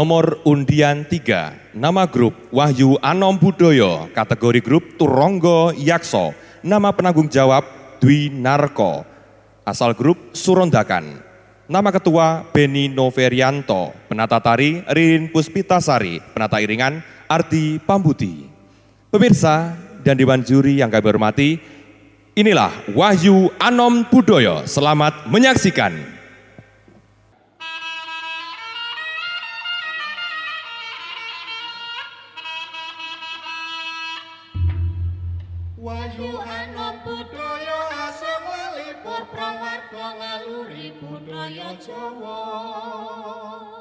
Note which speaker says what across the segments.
Speaker 1: nomor undian 3, nama grup Wahyu Anom Budoyo, kategori grup Turonggo Yakso, nama penanggung jawab Dwi Narko, asal grup Surondakan. Nama ketua Beni Noverianto, penata tari Ririn Puspitasari, penata iringan Arti Pambuti. Pemirsa dan Dewan Juri yang kami hormati, inilah Wahyu Anom Budoyo. Selamat menyaksikan.
Speaker 2: ana budaya asah walipur prawarga ngaluri budaya Jawa.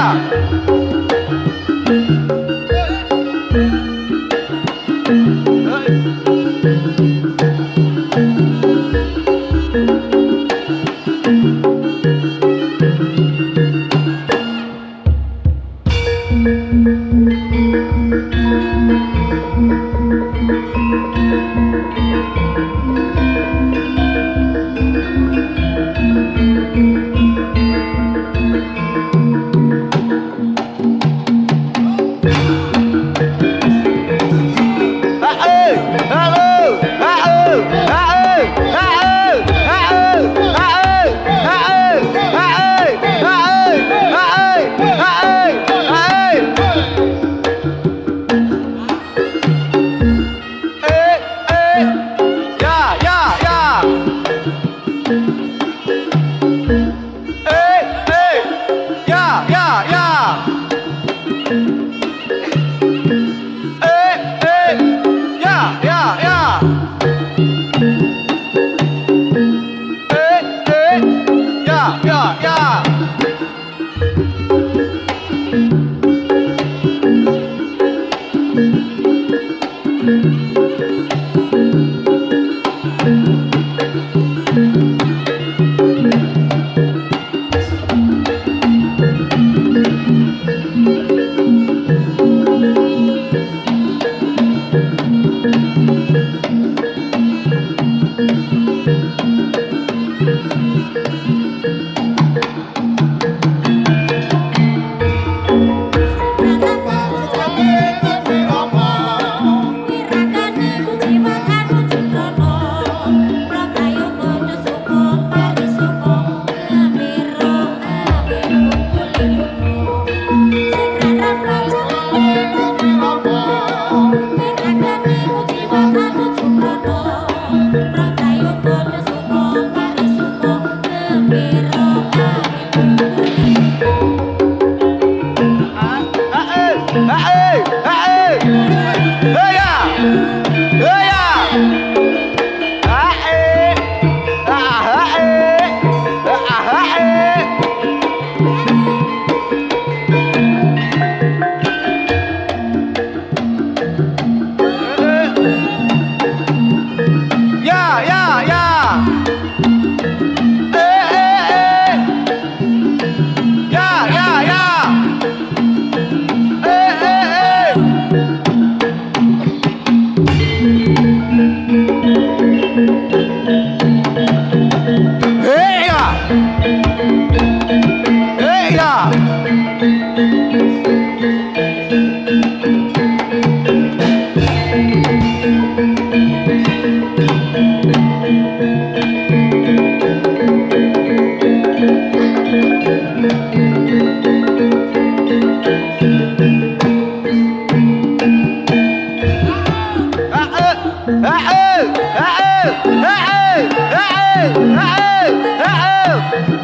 Speaker 2: Yeah.
Speaker 3: عيب عيب عيب عيب عيب عيب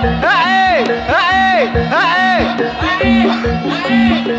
Speaker 2: Hey! Hey! Hey! Hey! Hey! Hey! Hey! Hey! Hey!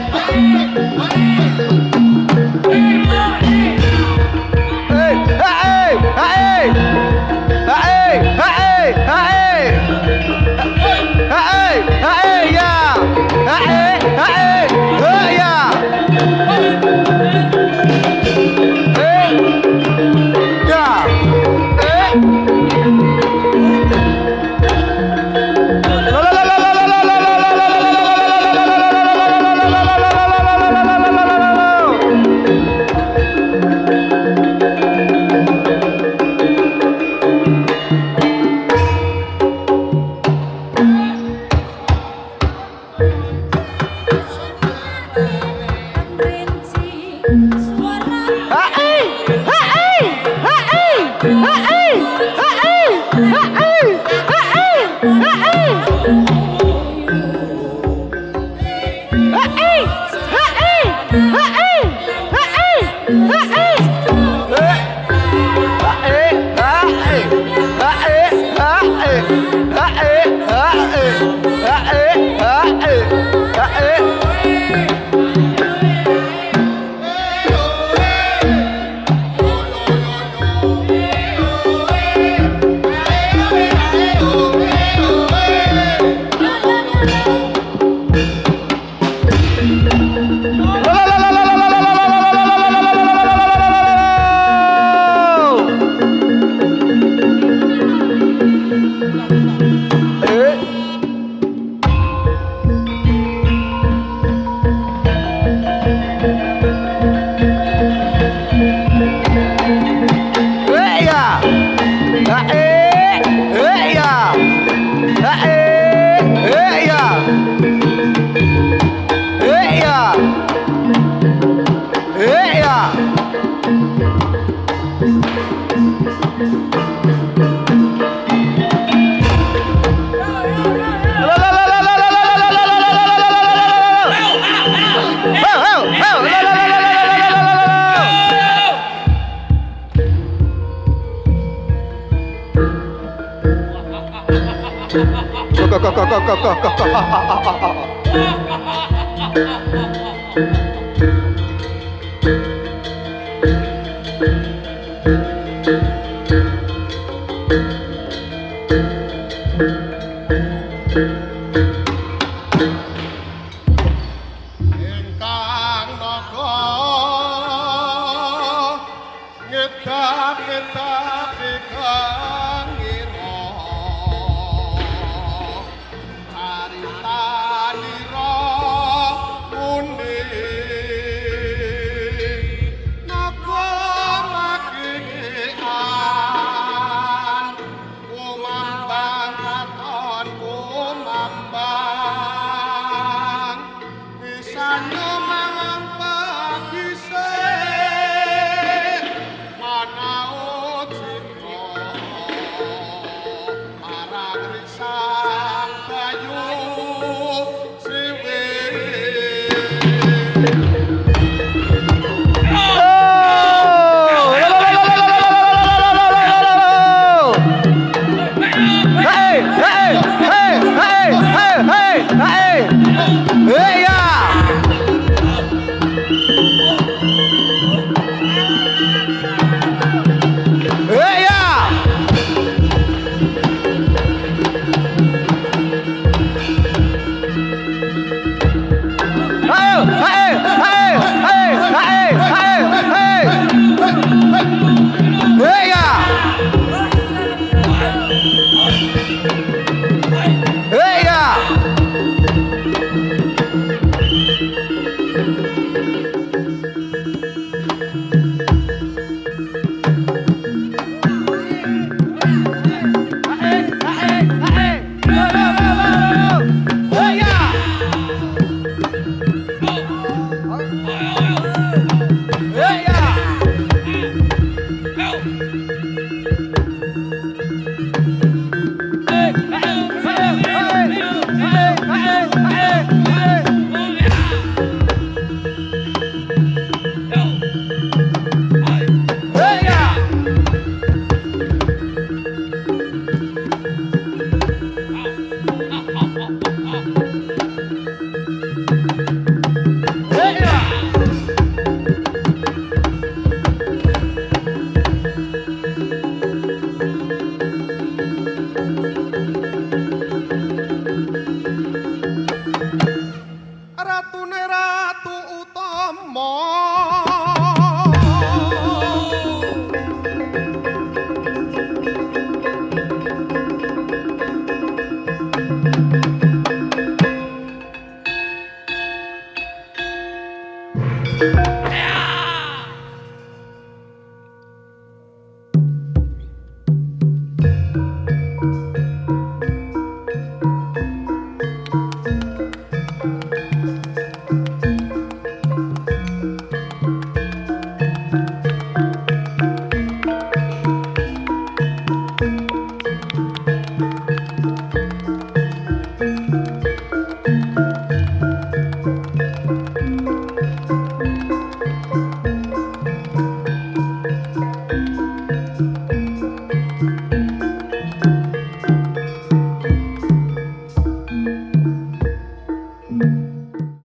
Speaker 2: かかかかかか